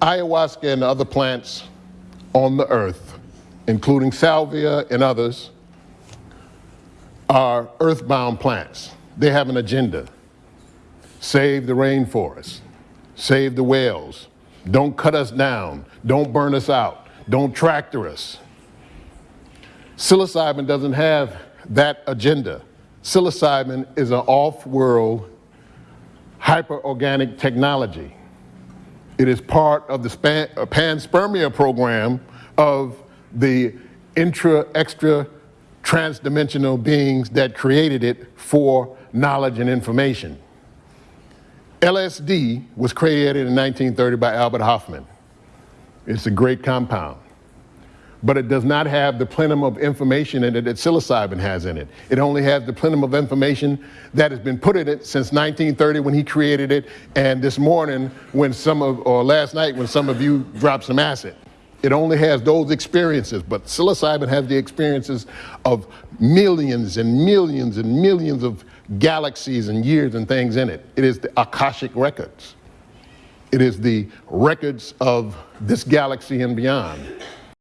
Ayahuasca and other plants on the earth, including salvia and others, are earthbound plants. They have an agenda. Save the rainforest, save the whales, don't cut us down, don't burn us out, don't tractor us. Psilocybin doesn't have that agenda. Psilocybin is an off-world hyperorganic technology. It is part of the span, uh, panspermia program of the intra, extra, transdimensional beings that created it for knowledge and information. LSD was created in 1930 by Albert Hofmann. It's a great compound but it does not have the plenum of information in it that psilocybin has in it. It only has the plenum of information that has been put in it since 1930 when he created it, and this morning when some of, or last night when some of you dropped some acid. It only has those experiences, but psilocybin has the experiences of millions and millions and millions of galaxies and years and things in it. It is the Akashic records. It is the records of this galaxy and beyond.